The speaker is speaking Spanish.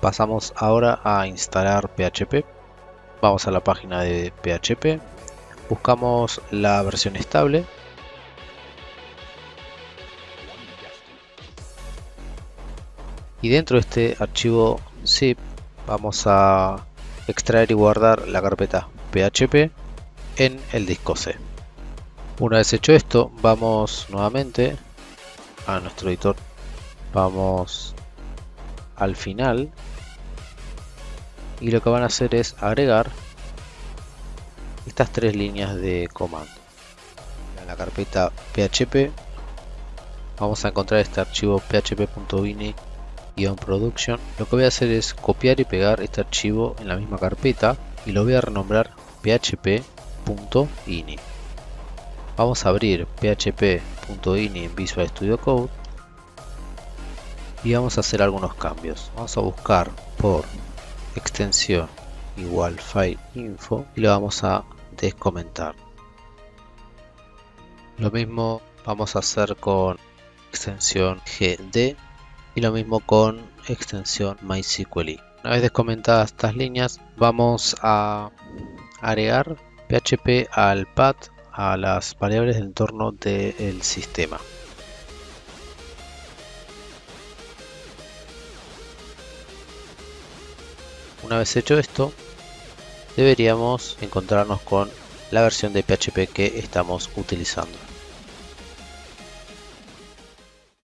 Pasamos ahora a instalar PHP. Vamos a la página de PHP. Buscamos la versión estable. Y dentro de este archivo zip vamos a extraer y guardar la carpeta PHP en el disco C. Una vez hecho esto, vamos nuevamente a nuestro editor. Vamos al final y lo que van a hacer es agregar estas tres líneas de comando. En la carpeta PHP vamos a encontrar este archivo php.ini-production. Lo que voy a hacer es copiar y pegar este archivo en la misma carpeta y lo voy a renombrar php.ini. Vamos a abrir php.ini en Visual Studio Code y vamos a hacer algunos cambios. Vamos a buscar por extensión igual file info y lo vamos a descomentar. Lo mismo vamos a hacer con extensión gd y lo mismo con extensión mysql. Una vez descomentadas estas líneas vamos a agregar php al path a las variables del entorno del sistema. Una vez hecho esto, deberíamos encontrarnos con la versión de PHP que estamos utilizando.